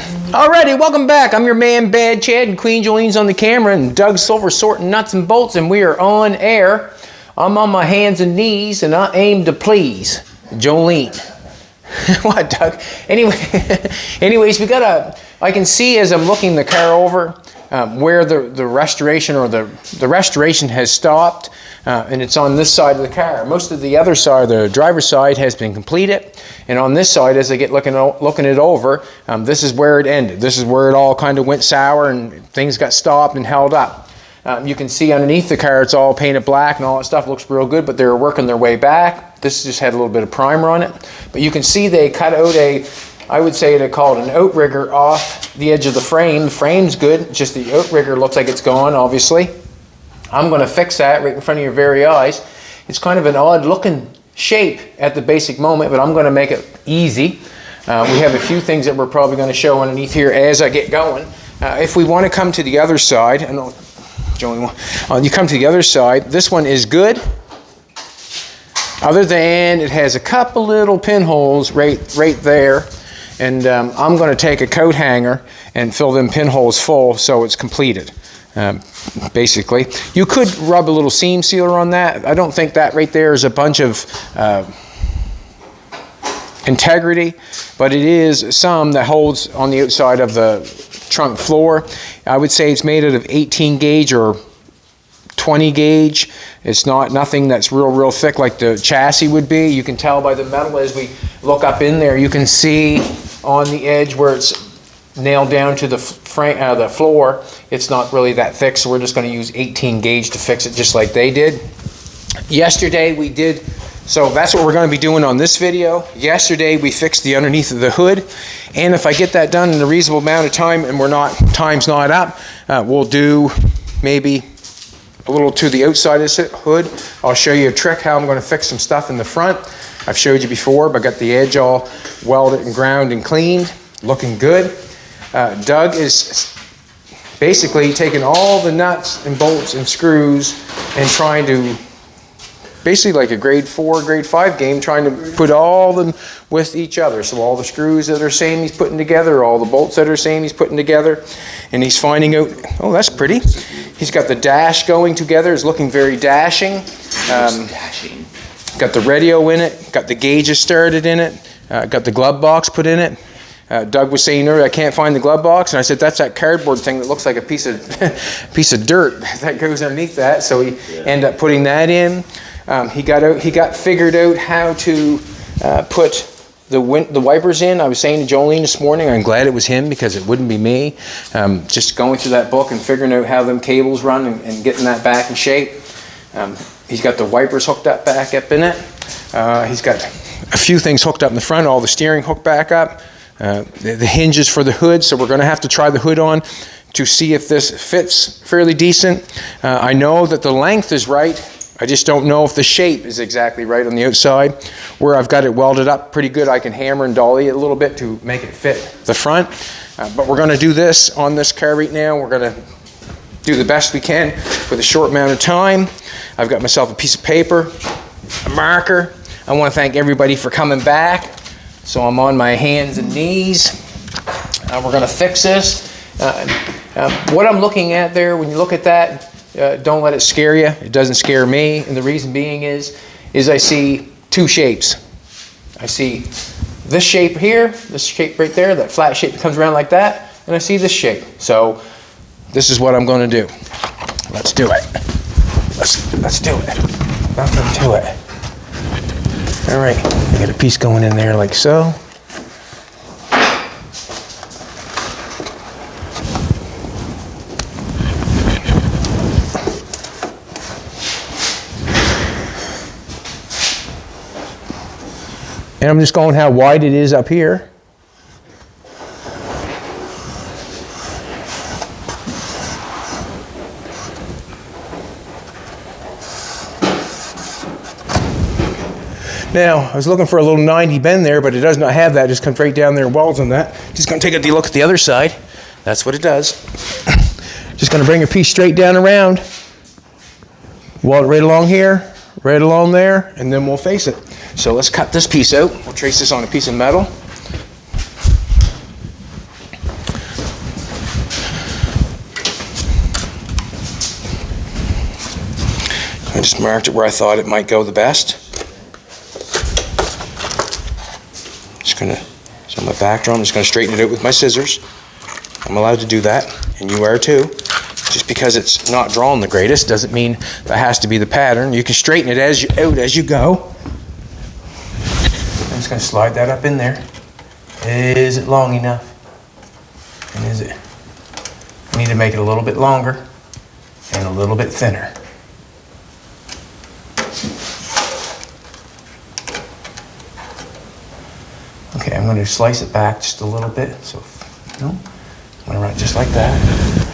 Alrighty, welcome back. I'm your man Bad Chad and Queen Jolene's on the camera and Doug Silver sorting nuts and bolts and we are on air. I'm on my hands and knees and I aim to please Jolene. what, Doug? Anyway, anyways, we got a. I can see as I'm looking the car over um, where the, the restoration or the, the restoration has stopped uh, and it's on this side of the car. Most of the other side, the driver's side, has been completed. And on this side, as I get looking, looking it over, um, this is where it ended. This is where it all kind of went sour and things got stopped and held up. Um, you can see underneath the car, it's all painted black and all that stuff looks real good, but they're working their way back. This just had a little bit of primer on it. But you can see they cut out a, I would say they call it an outrigger off the edge of the frame. The frame's good, just the outrigger looks like it's gone, obviously. I'm going to fix that right in front of your very eyes. It's kind of an odd looking shape at the basic moment, but I'm going to make it easy. Uh, we have a few things that we're probably going to show underneath here as I get going. Uh, if we want to come to the other side, Joey, uh, you come to the other side, this one is good. Other than it has a couple little pinholes right, right there. And um, I'm going to take a coat hanger and fill them pinholes full so it's completed. Um, basically. You could rub a little seam sealer on that. I don't think that right there is a bunch of uh, integrity, but it is some that holds on the outside of the trunk floor. I would say it's made out of 18 gauge or 20 gauge. It's not nothing that's real, real thick like the chassis would be. You can tell by the metal as we look up in there. You can see on the edge where it's nailed down to the uh, the floor, it's not really that thick, so we're just going to use 18 gauge to fix it just like they did. Yesterday we did, so that's what we're going to be doing on this video. Yesterday we fixed the underneath of the hood, and if I get that done in a reasonable amount of time and we're not, time's not up, uh, we'll do maybe a little to the outside of the hood. I'll show you a trick how I'm going to fix some stuff in the front. I've showed you before, but got the edge all welded and ground and cleaned, looking good. Uh, Doug is basically taking all the nuts and bolts and screws and trying to basically like a grade four, grade five game, trying to put all them with each other. So all the screws that are same he's putting together, all the bolts that are same he's putting together, and he's finding out, oh, that's pretty. He's got the dash going together, it's looking very dashing. Um, got the radio in it, got the gauges started in it, uh, got the glove box put in it. Uh, Doug was saying earlier, I can't find the glove box, and I said that's that cardboard thing that looks like a piece of piece of dirt that goes underneath that. So he yeah. ended up putting that in. Um, he got out, he got figured out how to uh, put the the wipers in. I was saying to Jolene this morning, I'm glad it was him because it wouldn't be me. Um, just going through that book and figuring out how them cables run and, and getting that back in shape. Um, he's got the wipers hooked up back up in it. Uh, he's got a few things hooked up in the front, all the steering hooked back up. Uh, the, the hinges for the hood, so we're going to have to try the hood on to see if this fits fairly decent. Uh, I know that the length is right. I just don't know if the shape is exactly right on the outside. Where I've got it welded up pretty good, I can hammer and dolly it a little bit to make it fit the front. Uh, but we're going to do this on this car right now. We're going to do the best we can with a short amount of time. I've got myself a piece of paper, a marker. I want to thank everybody for coming back. So I'm on my hands and knees. Uh, we're going to fix this. Uh, uh, what I'm looking at there, when you look at that, uh, don't let it scare you. It doesn't scare me. And the reason being is, is I see two shapes. I see this shape here, this shape right there, that flat shape that comes around like that, and I see this shape. So this is what I'm going to do. Let's do it. Let's, let's do it. Nothing to it. All right, I got a piece going in there like so. And I'm just going how wide it is up here. Now, I was looking for a little 90 bend there, but it does not have that. It just comes right down there and welds on that. Just going to take a look at the other side. That's what it does. just going to bring your piece straight down around. Weld it right along here, right along there, and then we'll face it. So let's cut this piece out. We'll trace this on a piece of metal. I just marked it where I thought it might go the best. Gonna, so my back drum, I'm just gonna straighten it out with my scissors. I'm allowed to do that, and you are too. Just because it's not drawn the greatest doesn't mean that has to be the pattern. You can straighten it as you out as you go. I'm just gonna slide that up in there. Is it long enough? And is it? I need to make it a little bit longer and a little bit thinner. Going to slice it back just a little bit. So, no, I'm going to run it just like that.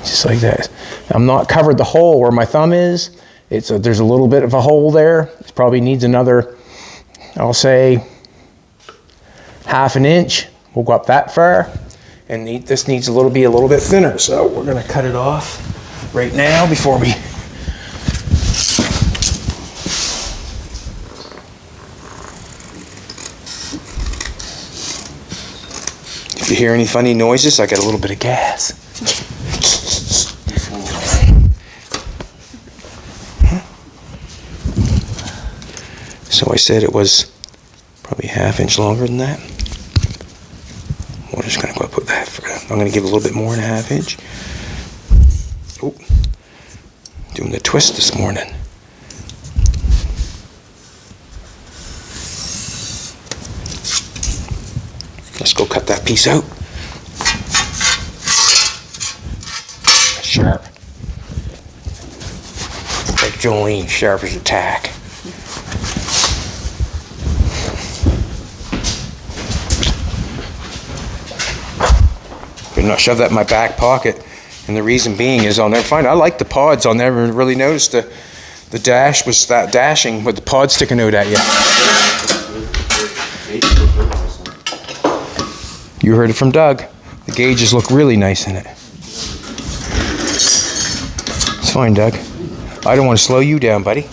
Just like that. I'm not covered the hole where my thumb is. It's a, there's a little bit of a hole there. It probably needs another, I'll say, half an inch. We'll go up that far. And need, this needs a little be a little bit thinner. So we're going to cut it off right now before we you hear any funny noises, I got a little bit of gas. So I said it was probably half inch longer than that. We're just gonna go put that. For, I'm gonna give a little bit more than a half inch. Oh, doing the twist this morning. Let's go cut that piece out. Sharp. Like Jolene, sharp as a tack. Better not shove that in my back pocket. And the reason being is I'll never find. I like the pods. I'll never really notice the the dash was that dashing with the pod sticking out at you. You heard it from Doug. The gauges look really nice in it. It's fine, Doug. I don't want to slow you down, buddy.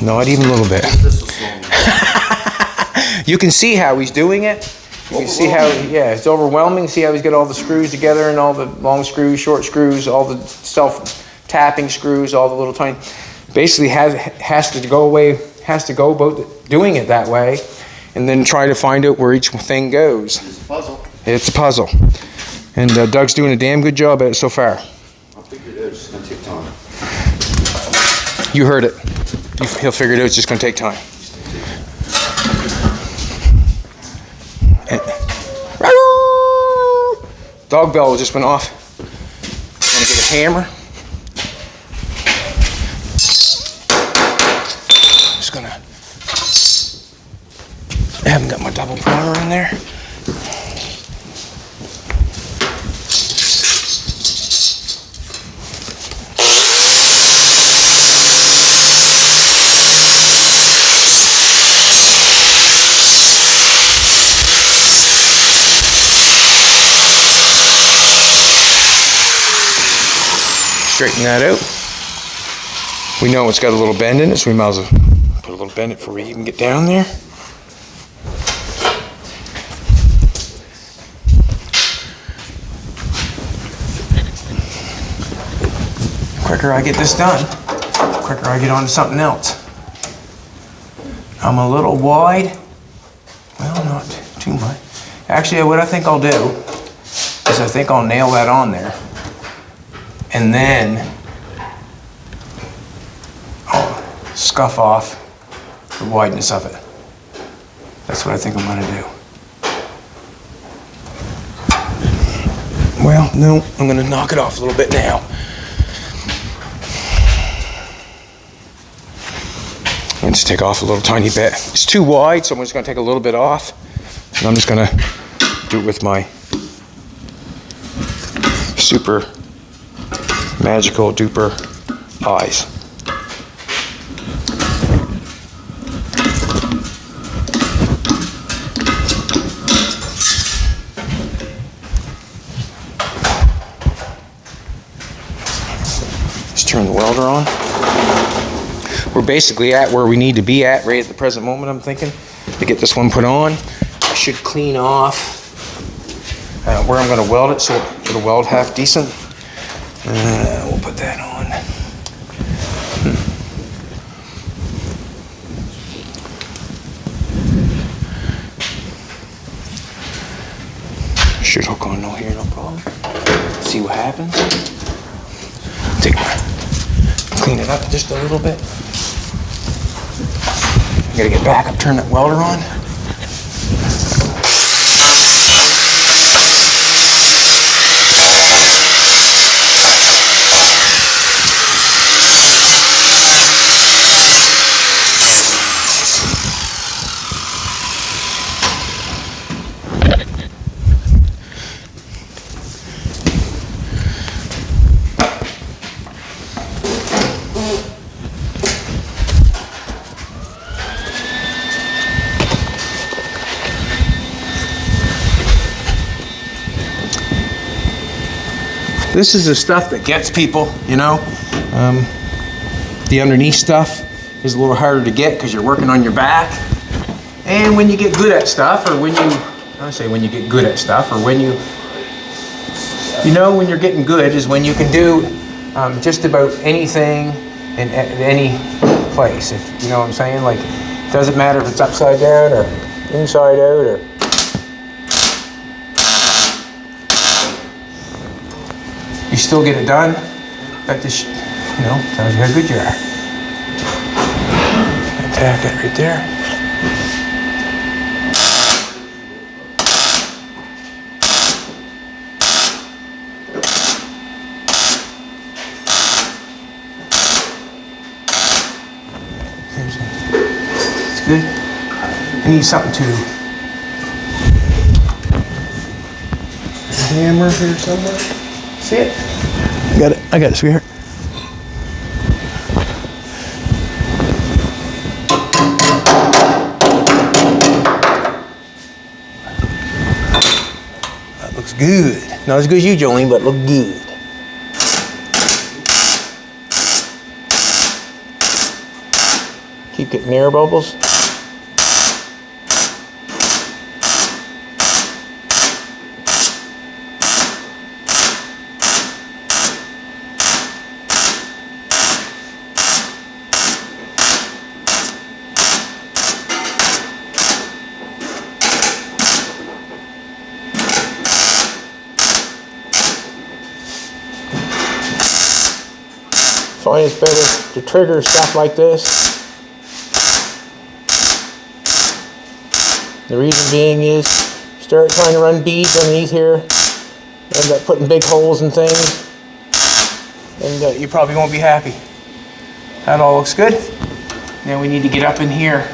Not even a little bit. you can see how he's doing it. You can see how, yeah, it's overwhelming. See how he's got all the screws together and all the long screws, short screws, all the self tapping screws, all the little tiny. Basically, has has to go away, has to go about doing it that way, and then try to find out where each thing goes. It's a puzzle. It's a puzzle. And uh, Doug's doing a damn good job at it so far. I'll figure it out. It's gonna take time. You heard it. You- He'll figure it out. It's just going to take time. Dog bell just went off. I'm going to get a hammer? Just gonna. I haven't got my double primer in there. Straighten that out. We know it's got a little bend in it, so we might as well put a little bend in it before we even get down there. Quicker I get this done, quicker I get on to something else. I'm a little wide. Well, not too much. Actually, what I think I'll do is I think I'll nail that on there. And then I'll scuff off the wideness of it. That's what I think I'm gonna do. Well, no, I'm gonna knock it off a little bit now. Just take off a little tiny bit. It's too wide, so I'm just gonna take a little bit off. And I'm just gonna do it with my super magical duper eyes. Just turn the welder on we're basically at where we need to be at right at the present moment, I'm thinking, to get this one put on. I should clean off uh, where I'm going to weld it so it'll weld half decent. Uh, we'll put that on. Hmm. Should hook on no here, no problem. See what happens. Take, clean it up just a little bit. I gotta get back up, turn that welder on. This is the stuff that gets people, you know. Um, the underneath stuff is a little harder to get because you're working on your back. And when you get good at stuff, or when you, I say when you get good at stuff, or when you, you know, when you're getting good is when you can do um, just about anything in at any place. If you know what I'm saying, like, doesn't matter if it's upside down or inside out or. Still get it done. That just, you know, tells you how good you are. Attack it right there. It's good. I need something to hammer here somewhere. See it? I got it. I got it, sweetheart. That looks good. Not as good as you, Jolene, but look good. Keep getting air bubbles. Find it's better to trigger stuff like this. The reason being is start trying to run beads underneath here, end up putting big holes in things, and uh, you probably won't be happy. That all looks good. Now we need to get up in here.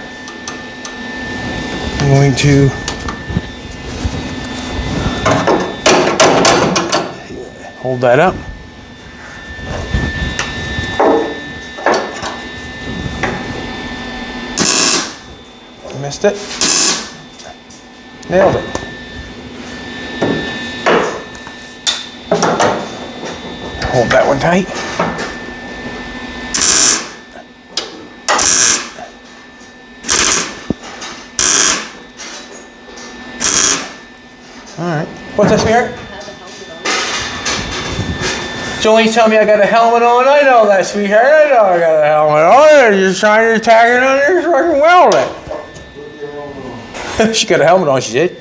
I'm going to hold that up. It. Nailed it. Hold that one tight. All right. What's this, sweetheart? Jolene's telling me I got a helmet on. I know that, sweetheart. I know I got a helmet on. You're trying to tag it on there so I can weld it. She got a helmet on, she did.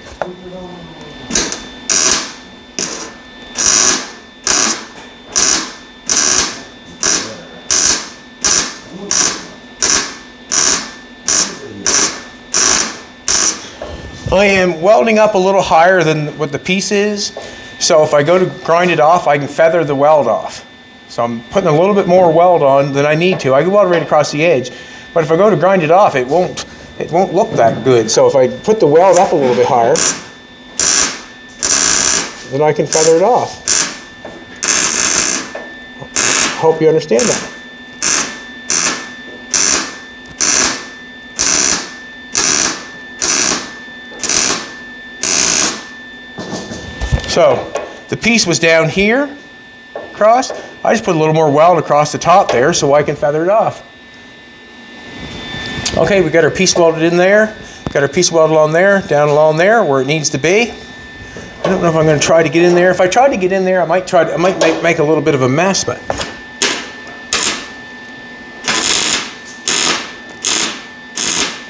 I am welding up a little higher than what the piece is. So if I go to grind it off, I can feather the weld off. So I'm putting a little bit more weld on than I need to. I can weld right across the edge. But if I go to grind it off, it won't, it won't look that good. So if I put the weld up a little bit higher, then I can feather it off. Hope you understand that. So the piece was down here, across. I just put a little more weld across the top there so I can feather it off. Okay, we got our piece welded in there. Got our piece welded on there, down along there where it needs to be. I don't know if I'm going to try to get in there. If I try to get in there, I might try. To, I might make, make a little bit of a mess, but.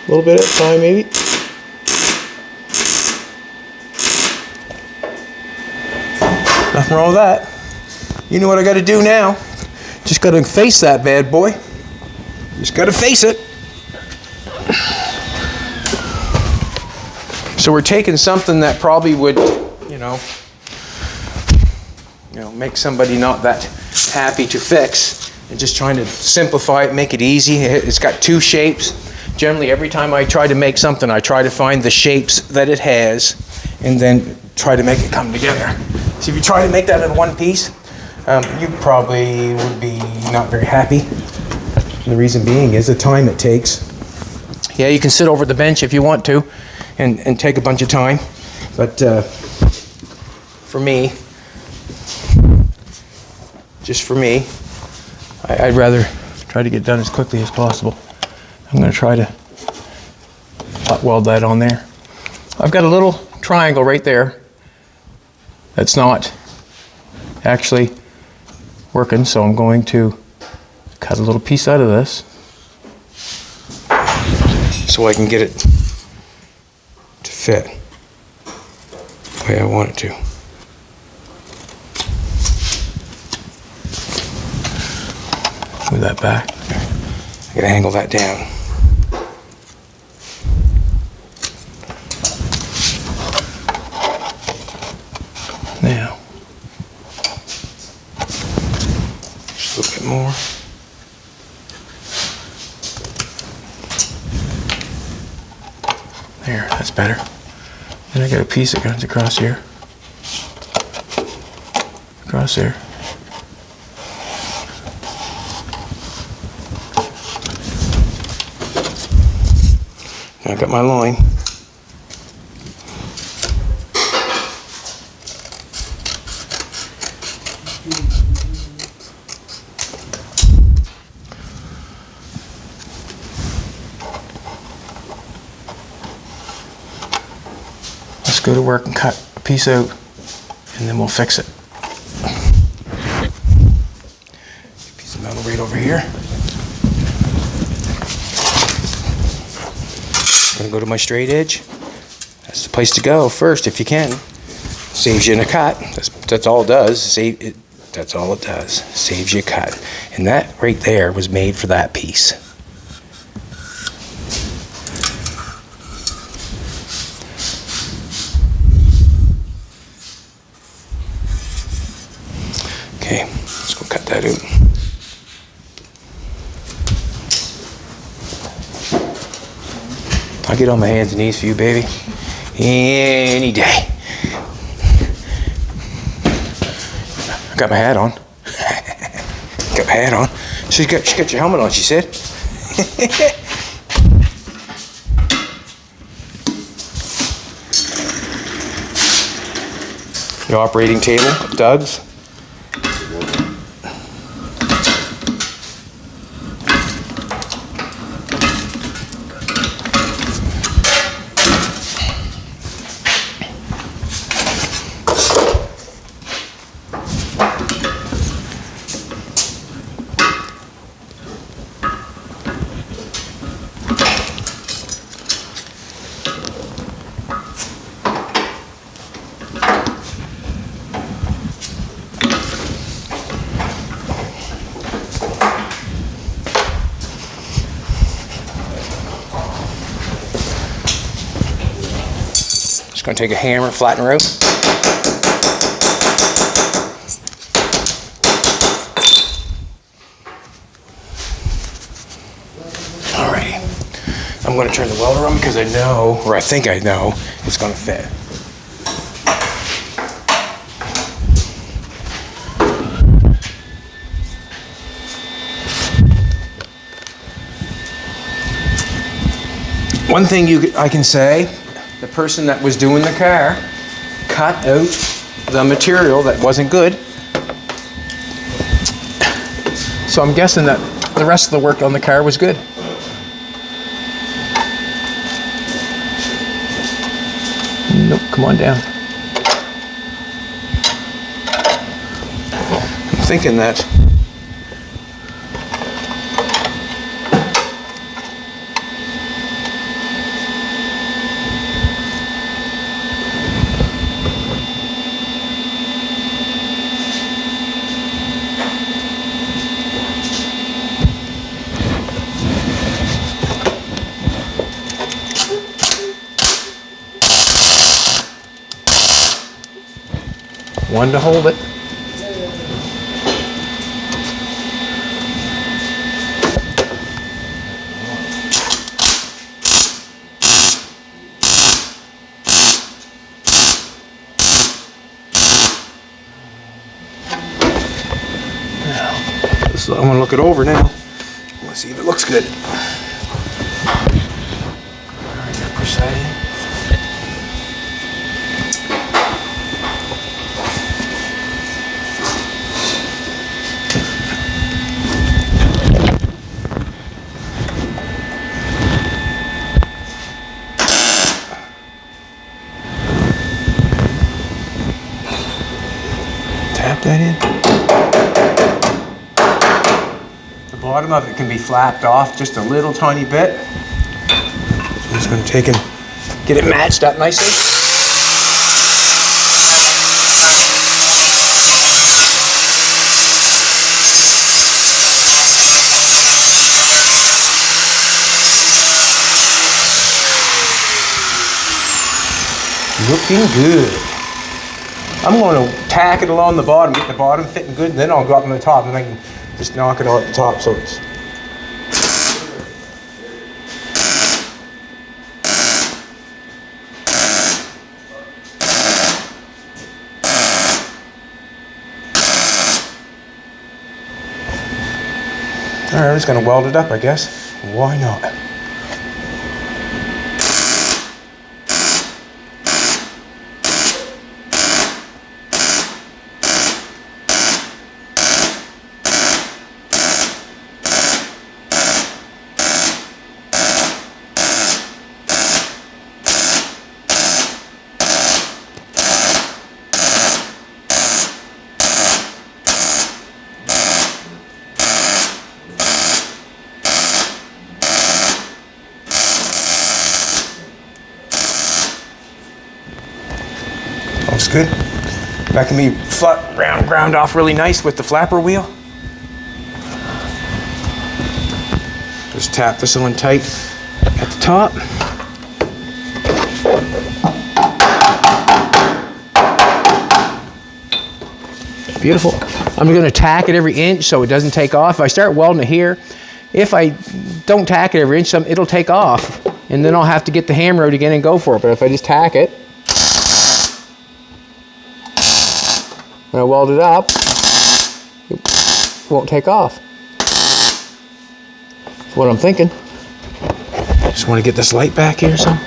A little bit at a time, maybe. Nothing wrong with that. You know what I gotta do now? Just gotta face that bad boy. Just gotta face it. So we're taking something that probably would, you know, you know, make somebody not that happy to fix and just trying to simplify it, make it easy. It- It's got two shapes. Generally, every time I try to make something, I try to find the shapes that it has and then try to make it come together. So if you try to make that in one piece, um, you probably would be not very happy. The reason being is the time it takes. Yeah, you can sit over the bench if you want to and, and take a bunch of time. But uh, for me, just for me, I, I'd rather try to get done as quickly as possible. I'm going to try to hot weld that on there. I've got a little triangle right there that's not actually working, so I'm going to cut a little piece out of this so I can get it to fit the way I want it to. Move that back. I gotta angle that down. Now, just a little bit more. There, that's better. Then I got a piece that comes across here. Across there. I got my line. And cut a piece out, and then we'll fix it. Piece of metal right over here. Gonna go to my straight edge. That's the place to go first if you can. Saves you in a cut. That's that's all it does. Save it. That's all it does. Saves you a cut. And that right there was made for that piece. Okay, let's go cut that out. I'll get on my hands and knees for you, baby. Any day. I Got my hat on. got my hat on. She's got, she got your helmet on, she said. Your operating table, Doug's. Just gonna take a hammer, flatten out. Alrighty. I'm gonna turn the welder on because I know, or I think I know, it's gonna fit. One thing you, I can say, person that was doing the car cut out the material that wasn't good. So I'm guessing that the rest of the work on the car was good. Nope, come on down. I'm thinking that one to hold it. So I'm gonna look it over now. Let's see if it looks good. All right, gotta push that in. Tap that in. The bottom of it can be flapped off just a little tiny bit. I'm just gonna take and get it matched up nicely. Looking good. I'm going to tack it along the bottom, get the bottom fitting good, and then I'll go up on the top, and I can just knock it out at the top so it's. All right, I'm just to weld it up, I guess. Why not? Looks good. That can be flat, round, ground off really nice with the flapper wheel. Just tap this one tight at the top. Beautiful. I'm gonna tack it every inch so it doesn't take off. If I start welding it here, if I don't tack it every inch, it'll take off. And then I'll have to get the hammer out again and go for it. But if I just tack it, and I weld it up, it won't take off. That's what I'm thinking. Just want to get this light back here some.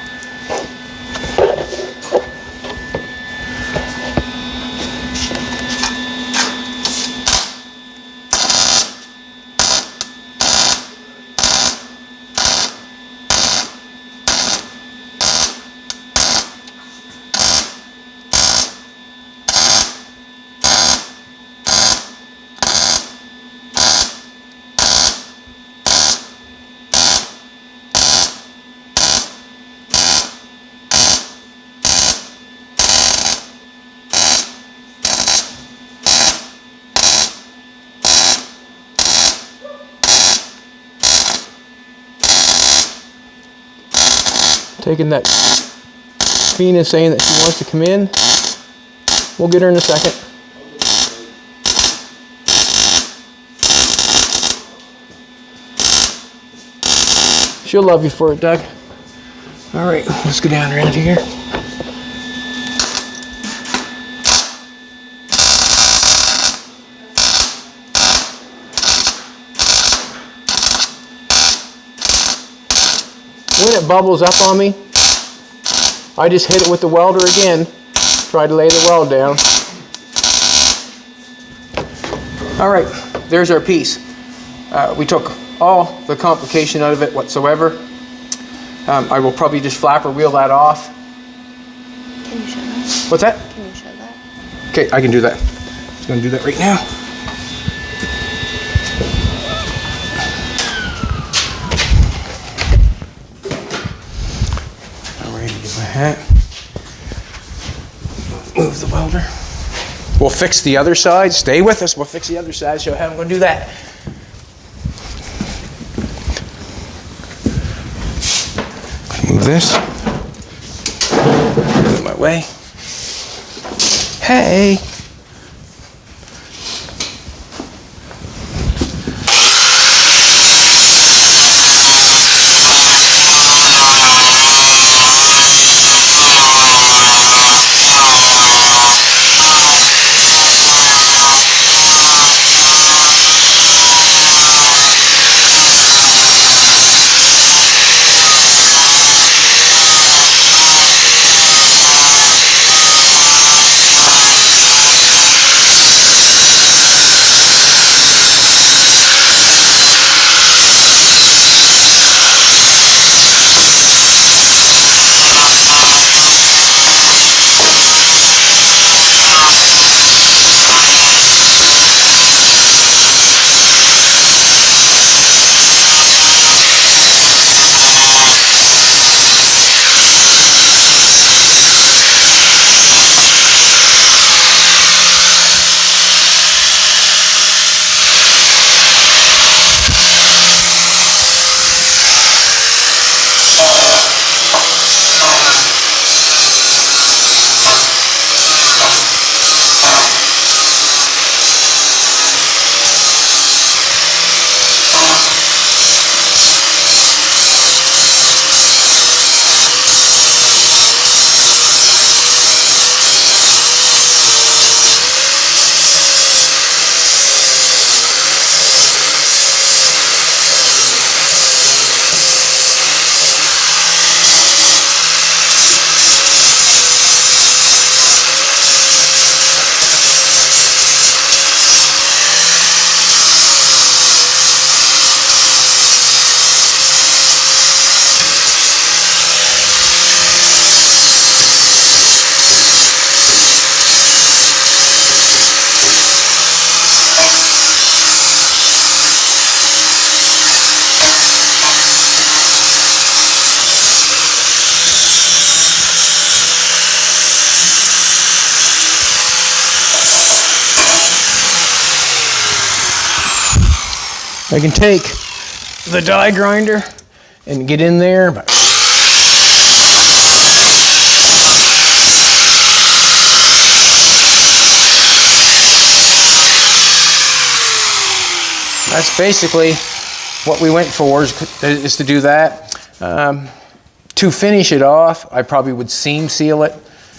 Taking that Fina saying that she wants to come in. We'll get her in a second. She'll love you for it, Doug. All right, let's go down around here. When it bubbles up on me, I just hit it with the welder again. Try to lay the weld down. All right, there's our piece. Uh, we took all the complication out of it whatsoever. Um, I will probably just flap or wheel that off. Can you show that? What's that? Can you show that? Okay, I can do that. I'm just gonna do that right now. All right. Move the welder. We'll fix the other side. Stay with us. We'll fix the other side. Show how I'm gonna do that. Move this. Out of my way. Hey. I can take the die grinder and get in there, that's basically what we went for is, is to do that. Um, to finish it off, I probably would seam seal it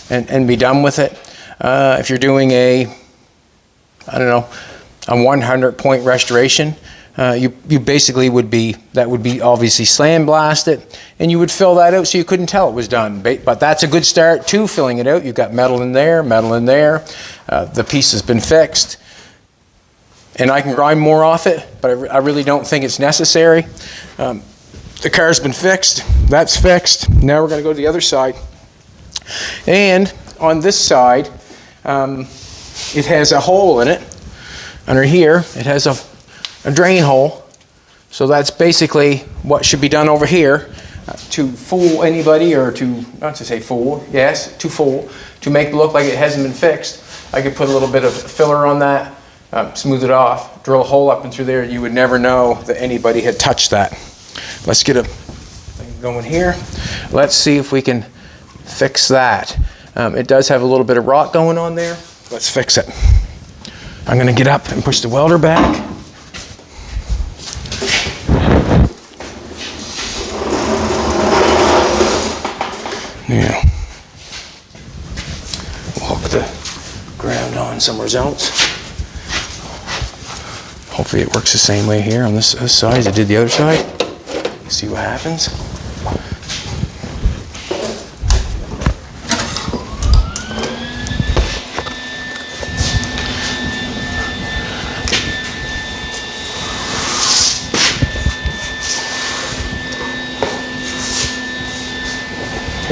and, and be done with it. Uh, if you're doing a, I don't know, a 100 point restoration, uh, you, you basically would be, that would be obviously sandblasted, and you would fill that out so you couldn't tell it was done. But that's a good start to filling it out. You've got metal in there, metal in there. Uh, the piece has been fixed and I can grind more off it, but I, re- I really don't think it's necessary. Um, the car's been fixed, that's fixed. Now we're going to go to the other side. And on this side, um, it has a hole in it. Under here, it has a, a drain hole. So that's basically what should be done over here uh, to fool anybody or to, not to say fool, yes, to fool, to make it look like it hasn't been fixed. I could put a little bit of filler on that, uh, smooth it off, drill a hole up and through there. You would never know that anybody had touched that. Let's get a thing going here. Let's see if we can fix that. Um, it does have a little bit of rot going on there. Let's fix it. I'm gonna get up and push the welder back. Yeah. We'll the ground on somewhere else. Hopefully it works the same way here on this, this side as it did the other side. See what happens.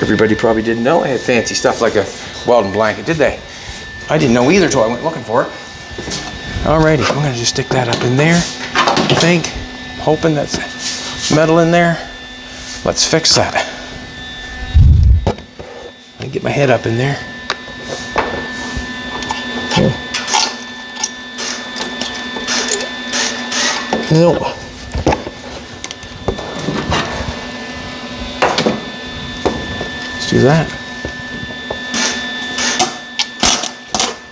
Everybody probably didn't know I had fancy stuff like a welding blanket, did they? I didn't know either until I went looking for it. Alrighty, I'm gonna just stick that up in there, I think, hoping that's metal in there. Let's fix that. Me get my head up in there. Here. No. Do that.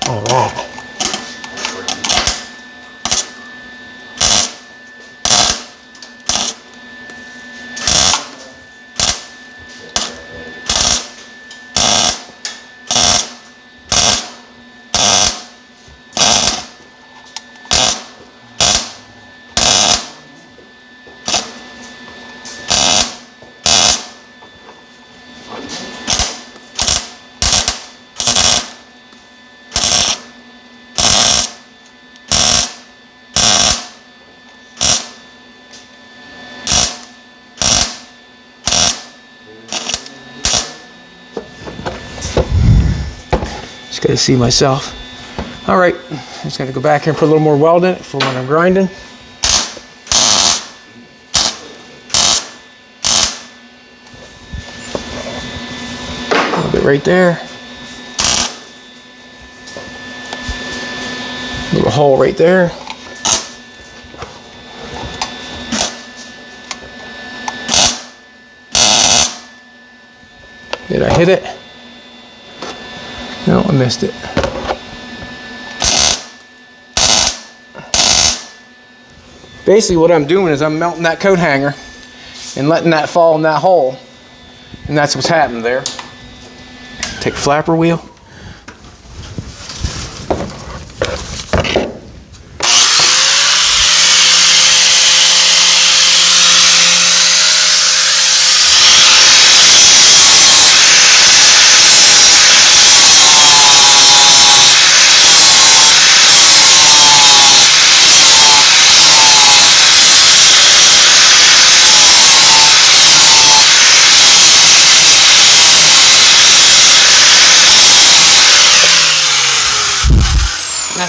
All right. Just gotta see myself. All right, I'm just gotta go back here and put a little more weld in it for when I'm grinding. A little bit right there. Little hole right there. Did I hit it? No, I missed it. Basically what I'm doing is I'm melting that coat hanger and letting that fall in that hole. And that's what's happened there. Take flapper wheel.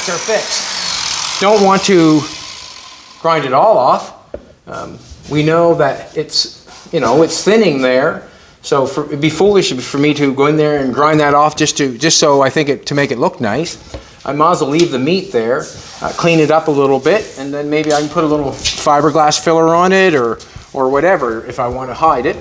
And that's our fix. Don't want to grind it all off. Um, we know that it's, you know, it's thinning there. So for, it'd be foolish for me to go in there and grind that off just to, just so I think it, to make it look nice. I might as well leave the meat there, uh, clean it up a little bit, and then maybe I can put a little fiberglass filler on it or, or whatever if I want to hide it.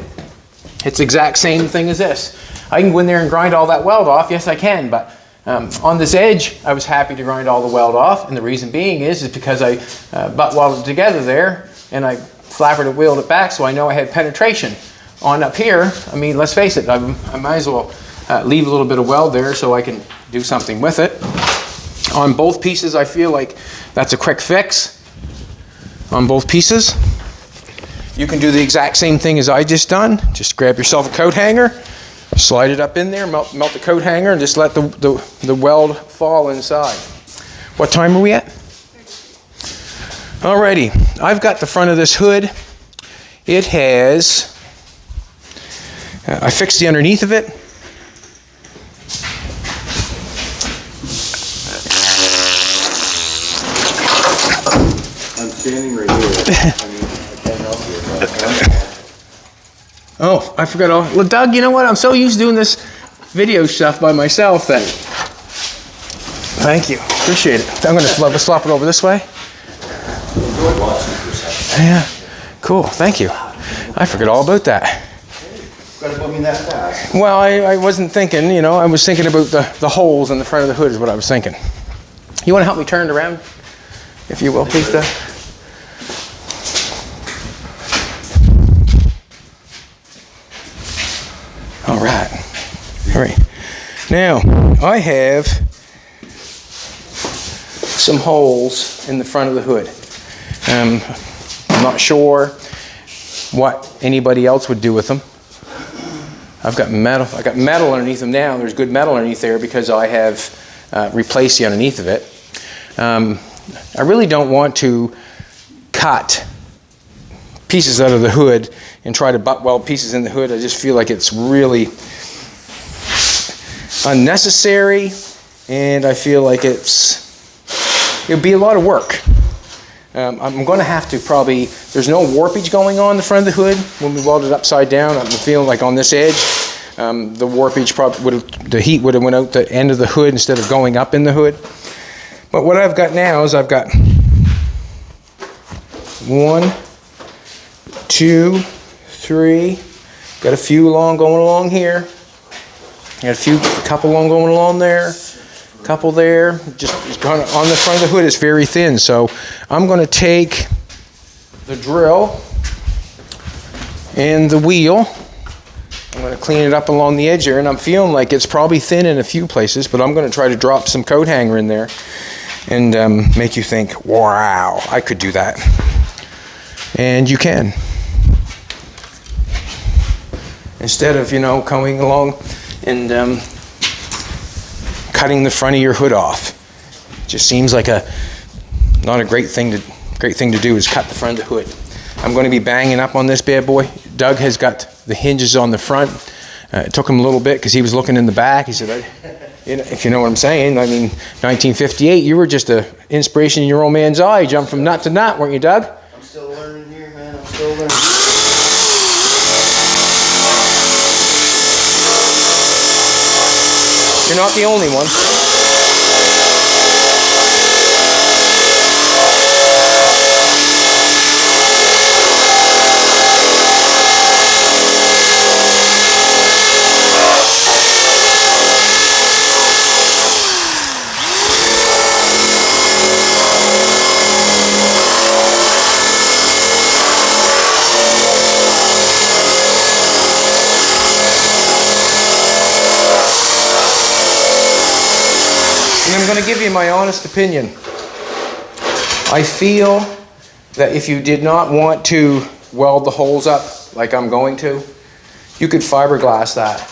It's exact same thing as this. I can go in there and grind all that weld off. Yes, I can, but um, on this edge, I was happy to grind all the weld off, and the reason being is, is because I uh, butt welded together there, and I flappered and wheeled it back, so I know I had penetration. On up here, I mean, let's face it, I, I might as well uh, leave a little bit of weld there so I can do something with it. On both pieces, I feel like that's a quick fix. On both pieces. You can do the exact same thing as I just done. Just grab yourself a coat hanger, slide it up in there, melt, melt the coat hanger, and just let the, the, the weld fall inside. What time are we at? Alrighty, I've got the front of this hood. It has, uh, I fixed the underneath of it. I'm standing right here. I mean, I can't help you. but I'm- Oh, I forgot all. Well, Doug, you know what? I'm so used to doing this video stuff by myself that. Thank you. Appreciate it. I'm going to slop, slop it over this way. Yeah. Cool. Thank you. I forgot all about that. Well, I, I wasn't thinking, you know, I was thinking about the, the holes in the front of the hood, is what I was thinking. You want to help me turn it around, if you will, please, Doug? All right. All right. Now, I have some holes in the front of the hood. Um, I'm not sure what anybody else would do with them. I've got metal. I got metal underneath them now. There's good metal underneath there because I have uh, replaced the underneath of it. Um, I really don't want to cut pieces out of the hood and try to butt weld pieces in the hood. I just feel like it's really unnecessary, and I feel like it's it would be a lot of work. Um, I'm going to have to probably, there's no warpage going on the front of the hood when we weld it upside down. I'm feeling like on this edge, um, the warpage probably would have, the heat would have went out the end of the hood instead of going up in the hood. But what I've got now is I've got one, two, three, got a few along going along here. Got a few, a couple along going along there couple there. Just on the front of the hood it's very thin. So I'm going to take the drill and the wheel. I'm going to clean it up along the edge here, and I'm feeling like it's probably thin in a few places, but I'm going to try to drop some coat hanger in there and um, make you think, wow, I could do that. And you can. Instead of, you know, coming along and um, cutting the front of your hood off. Just seems like a not a great thing to great thing to do is cut the front of the hood. I'm going to be banging up on this bad boy. Doug has got the hinges on the front. Uh, it took him a little bit because he was looking in the back. He said, you know, if you know what I'm saying. I mean, 1958, you were just an inspiration in your old man's eye. You jumped from nut to nut, weren't you, Doug? I'm still learning here, man. I'm still learning. You're not the only one. You my honest opinion. I feel that if you did not want to weld the holes up like I'm going to, you could fiberglass that,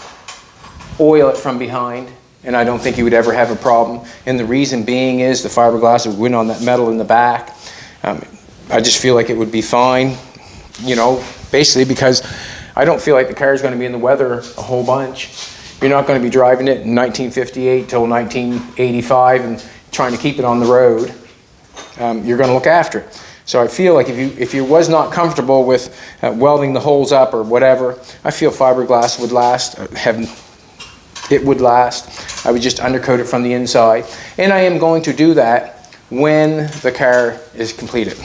oil it from behind, and I don't think you would ever have a problem. And the reason being is the fiberglass would win on that metal in the back. Um, I just feel like it would be fine, you know, basically because I don't feel like the car is going to be in the weather a whole bunch. You're not going to be driving it in 1958 till 1985 and trying to keep it on the road. Um, you're going to look after it. So I feel like if you if you was not comfortable with uh, welding the holes up or whatever, I feel fiberglass would last uh, have it would last. I would just undercoat it from the inside. And I am going to do that when the car is completed.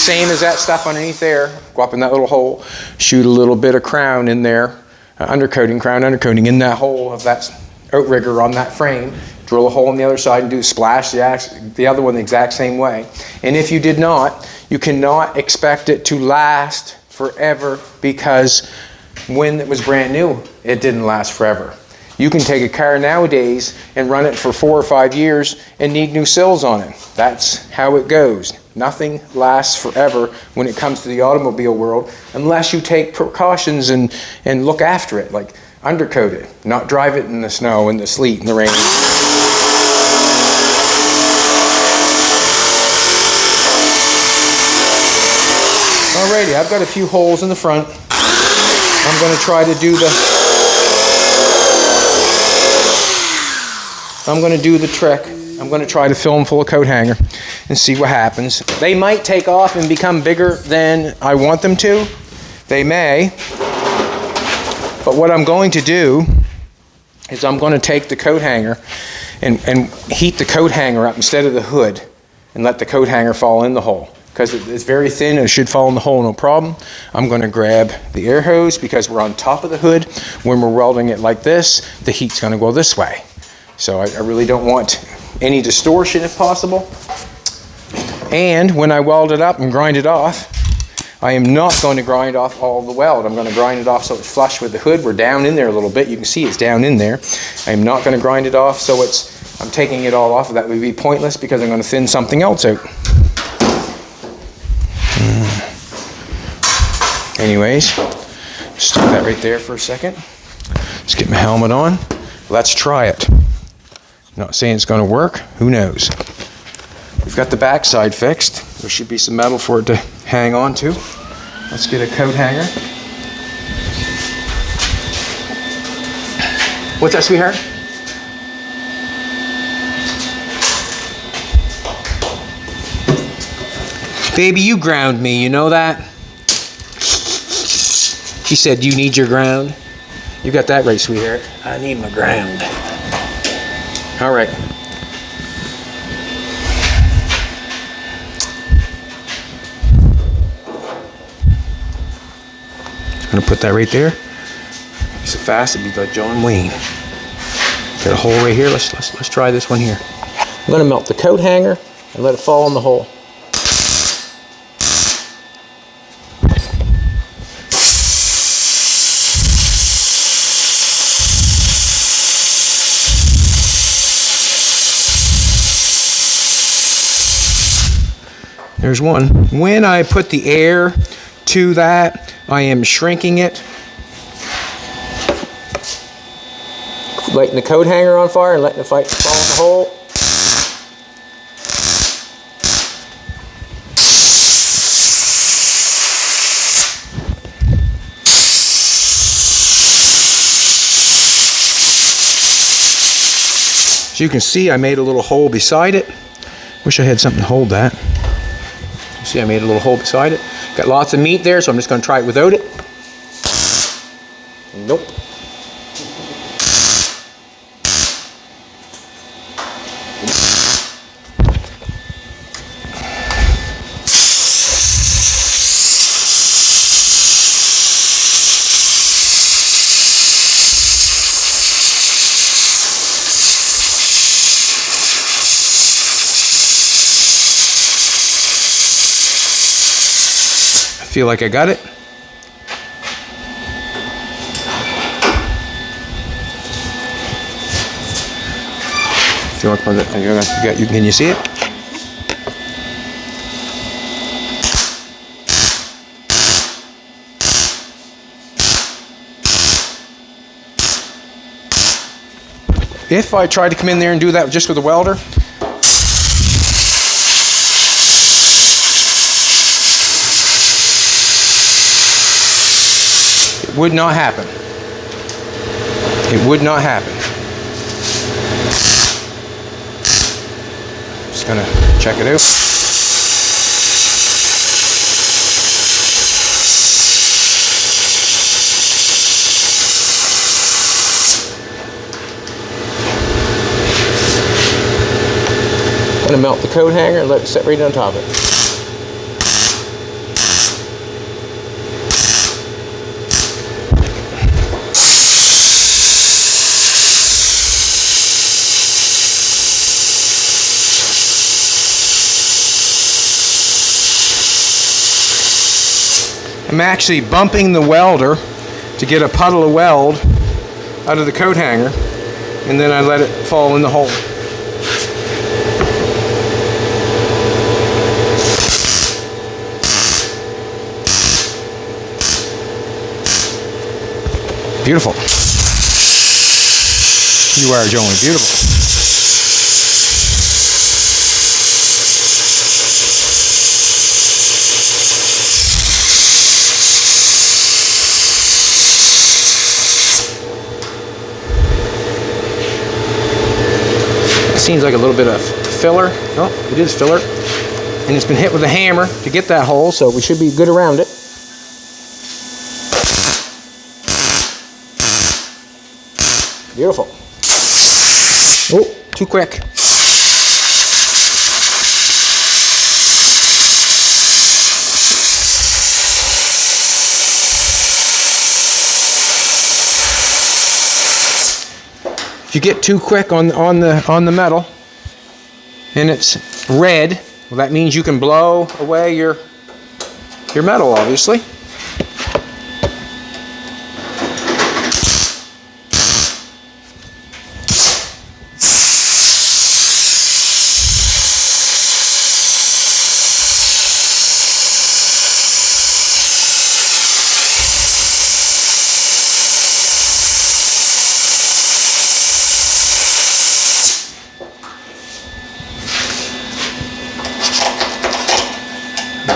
Same as that stuff underneath there. Go up in that little hole, shoot a little bit of Krown in there, uh, undercoating, Krown undercoating in that hole of that outrigger on that frame. Drill a hole on the other side and do splash the, ax- the other one the exact same way. And if you did not, you cannot expect it to last forever because when it was brand new, it didn't last forever. You can take a car nowadays and run it for four or five years and need new sills on it. That's how it goes. Nothing lasts forever when it comes to the automobile world unless you take precautions and, and look after it, like undercoat it, not drive it in the snow, in the sleet, in the rain. Alrighty, I've got a few holes in the front. I'm going to try to do the I'm going to do the trick. I'm going to try to fill them full of coat hanger and see what happens. They might take off and become bigger than I want them to. They may. But what I'm going to do is I'm going to take the coat hanger and, and heat the coat hanger up instead of the hood and let the coat hanger fall in the hole. Because it's very thin and it should fall in the hole no problem. I'm going to grab the air hose because we're on top of the hood. When we're welding it like this, the heat's going to go this way. So I, I really don't want any distortion if possible. And when I weld it up and grind it off, I am not going to grind off all the weld. I'm going to grind it off so it's flush with the hood. We're down in there a little bit. You can see it's down in there. I'm not going to grind it off so it's, I'm taking it all off. That would be pointless because I'm going to thin something else out. Mm. Anyways, stick that right there for a second. Let's get my helmet on. Let's try it. Not saying it's going to work. Who knows? We've got the backside fixed. There should be some metal for it to hang on to. Let's get a coat hanger. What's that, sweetheart? Baby, you ground me, you know that? She said, You need your ground. You got that right, sweetheart. I need my ground. All right. I'm gonna put that right there. So fast it'd be like John Wayne. Got a hole right here. Let's let's let's try this one here. I'm gonna melt the coat hanger and let it fall in the hole. There's one. When I put the air to that, I am shrinking it. Lighting the coat hanger on fire and letting the fight fall in the hole. As you can see I made a little hole beside it. Wish I had something to hold that. You see I made a little hole beside it. Got lots of meat there, so I'm just going to try it without it. Nope. Feel like I got it. If you want to got, you, can you see it? If I tried to come in there and do that just with a welder, It would not happen. It would not happen. Just gonna check it out. going to melt the coat hanger and let it sit right on top of it. I'm actually bumping the welder to get a puddle of weld out of the coat hanger and then I let it fall in the hole. Beautiful. You are, Joey. Beautiful. Seems like a little bit of filler. Oh, it is filler. And it's been hit with a hammer to get that hole, so we should be good around it. Beautiful. Oh, too quick. If you get too quick on on the on the metal and it's red, well that means you can blow away your your metal obviously.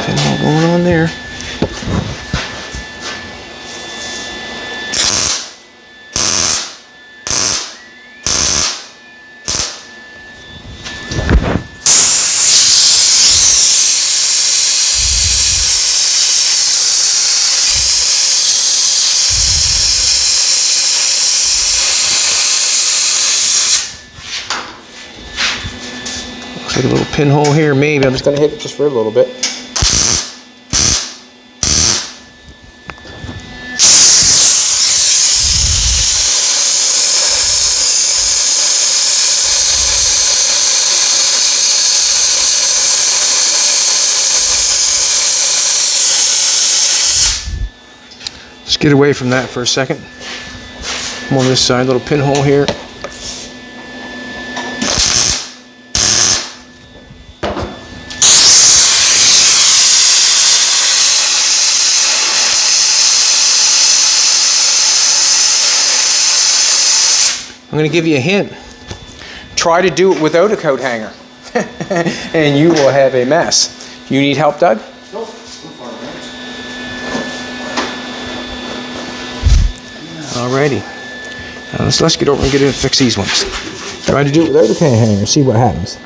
Pinhole going on there. Looks like a little pinhole here, maybe. I'm just gonna hit it just for a little bit. Let's get away from that for a second. I'm on this side, little pinhole here. I'm going to give you a hint. Try to do it without a coat hanger, and you will have a mess. You need help, Doug? Nope. Alrighty. Now let's, let's get over and get in and fix these ones. Try to do it without a coat hanger, see what happens.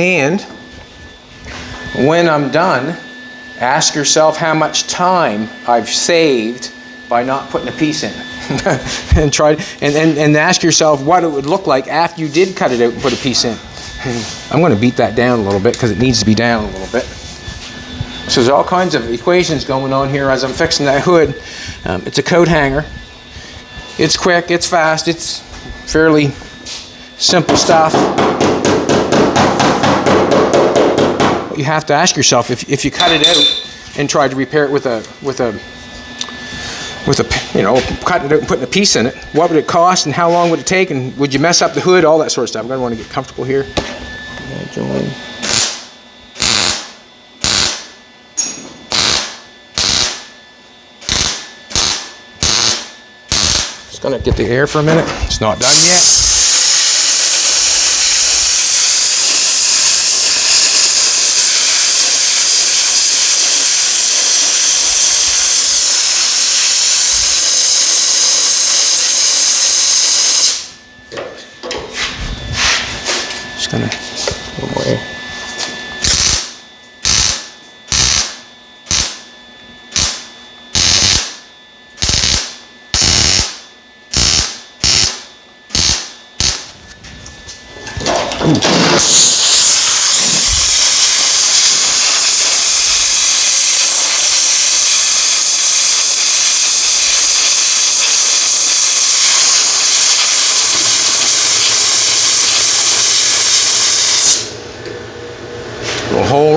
And when I'm done, ask yourself how much time I've saved by not putting a piece in. and try and, and, and ask yourself what it would look like after you did cut it out and put a piece in. I'm going to beat that down a little bit because it needs to be down a little bit. So there's all kinds of equations going on here as I'm fixing that hood. Um, it's a coat hanger. It's quick, it's fast, it's fairly simple stuff. But you have to ask yourself if, if you cut it out and tried to repair it with a with a with a you know cutting it out and putting a piece in it, what would it cost and how long would it take and would you mess up the hood, all that sort of stuff. I'm gonna want to get comfortable here. Just gonna get the air for a minute. It's not done yet. Kind of a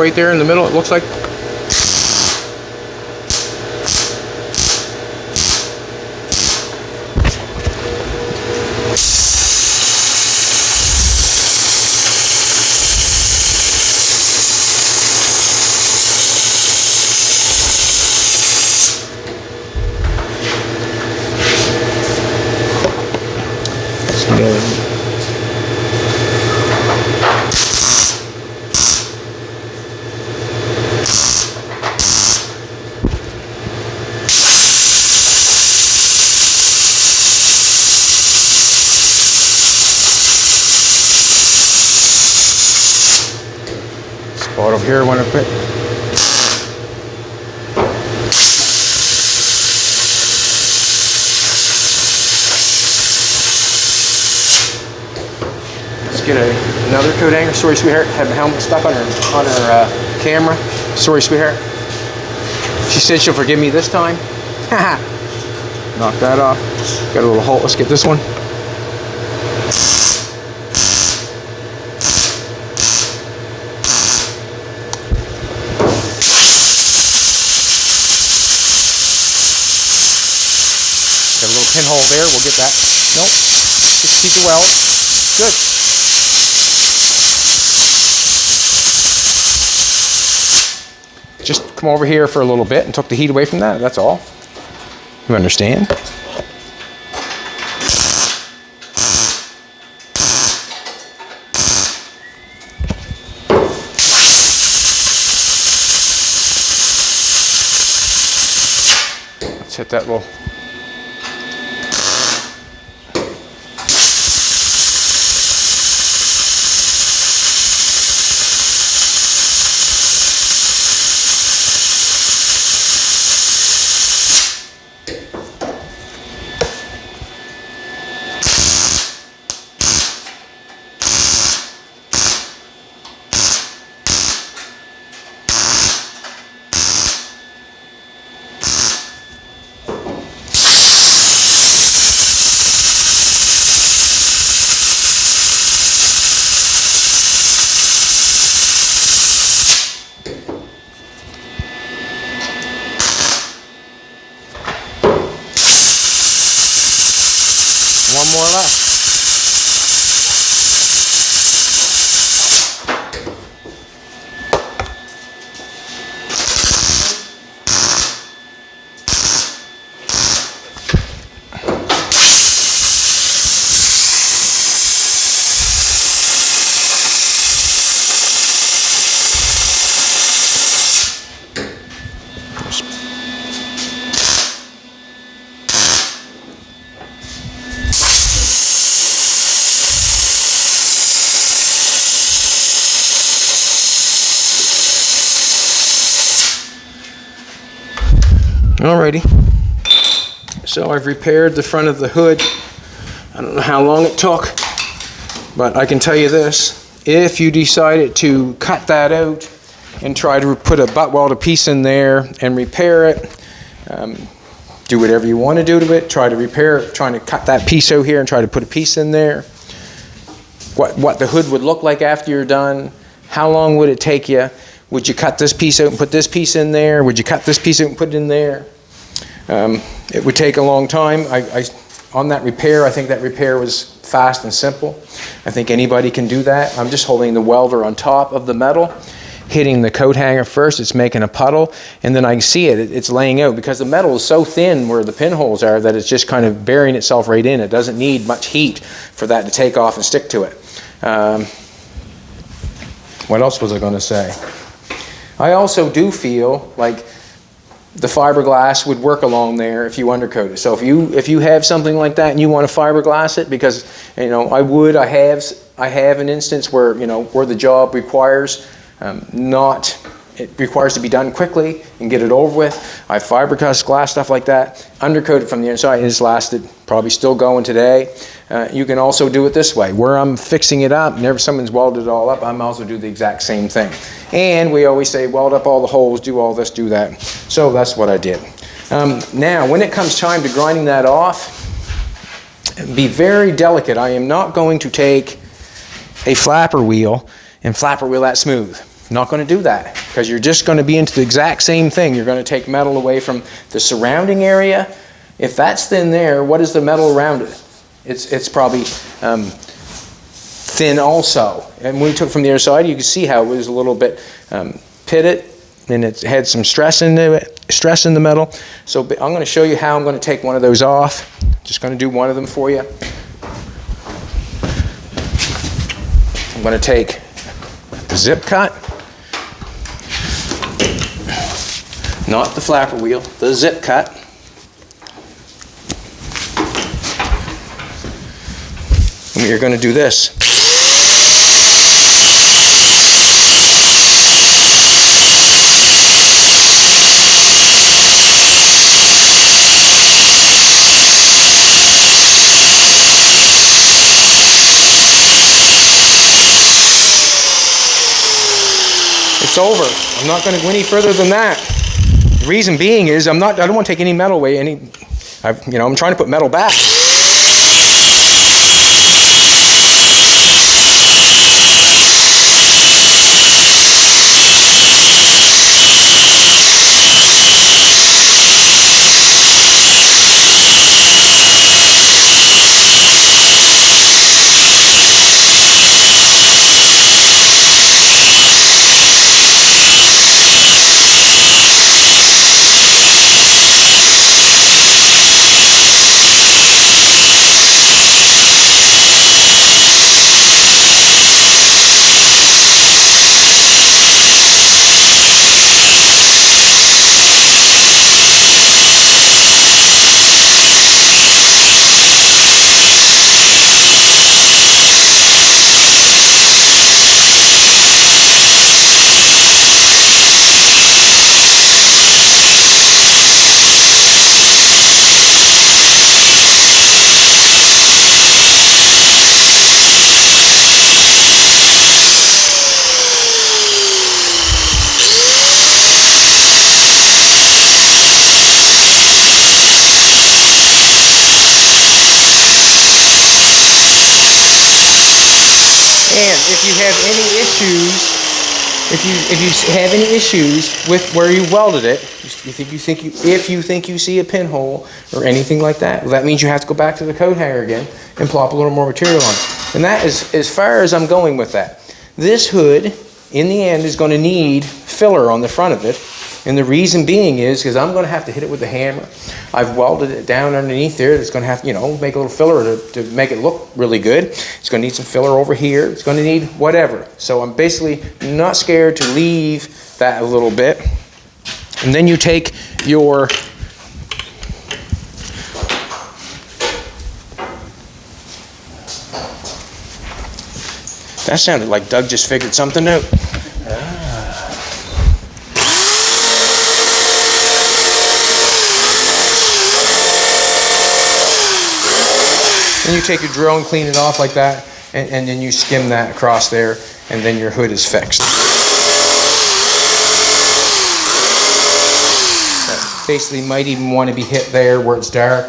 right there in the middle, it looks like. Let's get it. Spot over here, I want to put. Let's get a, another coat hanger. Sorry, sweetheart. Had the helmet stuck on her on her uh, camera. Sorry, sweetheart. She said she'll forgive me this time. Knock that off. Got a little hole. Let's get this one. Got a little pinhole there. We'll get that. Nope. Just keep it well. Good. Just come over here for a little bit and took the heat away from that. That's all. You understand? Let's hit that little One more left. Alrighty. So I've repaired the front of the hood. I don't know how long it took, but I can tell you this. If you decided to cut that out and try to put a butt welded piece in there and repair it, um, do whatever you want to do to it, try to repair it, trying to cut that piece out here and try to put a piece in there. What, what the hood would look like after you're done, how long would it take you? Would you cut this piece out and put this piece in there? Would you cut this piece out and put it in there? Um, it would take a long time. I, I, on that repair, I think that repair was fast and simple. I think anybody can do that. I'm just holding the welder on top of the metal, hitting the coat hanger first. It's making a puddle, and then I can see it. It's laying out because the metal is so thin where the pinholes are that it's just kind of burying itself right in. It doesn't need much heat for that to take off and stick to it. Um, what else was I going to say? I also do feel like the fiberglass would work along there if you undercoat it. So if you if you have something like that and you want to fiberglass it, because you know I would, I have I have an instance where, you know, where the job requires um, not, it requires to be done quickly and get it over with. I fiberglass glass, stuff like that, undercoated from the inside, it has lasted, probably still going today. Uh, you can also do it this way, where I'm fixing it up, whenever someone's welded it all up, I might also do the exact same thing. And we always say, weld up all the holes, do all this, do that. So that's what I did. Um, now, when it comes time to grinding that off, be very delicate. I am not going to take a flapper wheel and flapper wheel that smooth. Not going to do that because you're just going to be into the exact same thing. You're going to take metal away from the surrounding area. If that's thin there, what is the metal around it? It's, it's probably um, thin also. And we took from the other side, you can see how it was a little bit um, pitted and it had some stress in it, stress in the metal. So I'm going to show you how I'm going to take one of those off. Just going to do one of them for you. I'm going to take the zip cut, not the flapper wheel, the zip cut. And you're going to do this. It's over. I'm not going to go any further than that. Reason being is I'm not. I don't want to take any metal away. Any, I, you know, I'm trying to put metal back. And if you have any issues, if you if you have any issues with where you welded it, you think you think you if you think you see a pinhole or anything like that, well, that means you have to go back to the coat hanger again and plop a little more material on. And that is as far as I'm going with that. This hood, in the end, is going to need filler on the front of it. And the reason being is because I'm going to have to hit it with a hammer. I've welded it down underneath there. It's going to have, you know, make a little filler to, to make it look really good. It's going to need some filler over here. It's going to need whatever. So I'm basically not scared to leave that a little bit. And then you take your That sounded like Doug just figured something out. Then you take your drill and clean it off like that, and, and then you skim that across there, and then your hood is fixed. That Basically, might even want to be hit there where it's dark.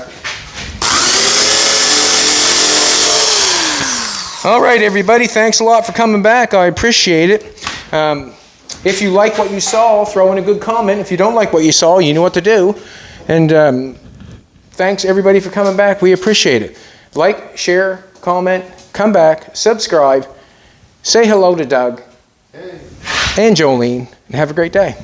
All right, everybody, thanks a lot for coming back. I appreciate it. Um, if you like what you saw, throw in a good comment. If you don't like what you saw, you know what to do. And um, thanks, everybody, for coming back. We appreciate it. Like, share, comment, come back, subscribe, say hello to Doug and Jolene, and have a great day.